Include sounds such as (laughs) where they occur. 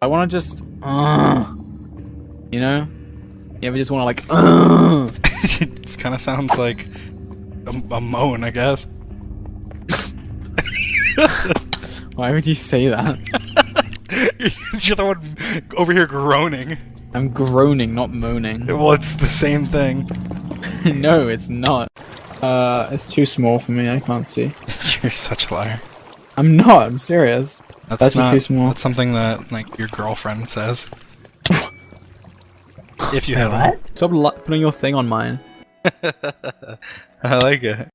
I want to just, uh, you know, you ever just want to like, uh, it kind of sounds like a, a moan, I guess. (laughs) why would you say that? (laughs) You're the one over here groaning. I'm groaning, not moaning. Well, it's the same thing. (laughs) no, it's not. Uh, it's too small for me. I can't see. You're such a liar. I'm not. I'm serious. That's, That's not, too small. That's something that like your girlfriend says. (laughs) if you have one. Stop putting your thing on mine. (laughs) I like it.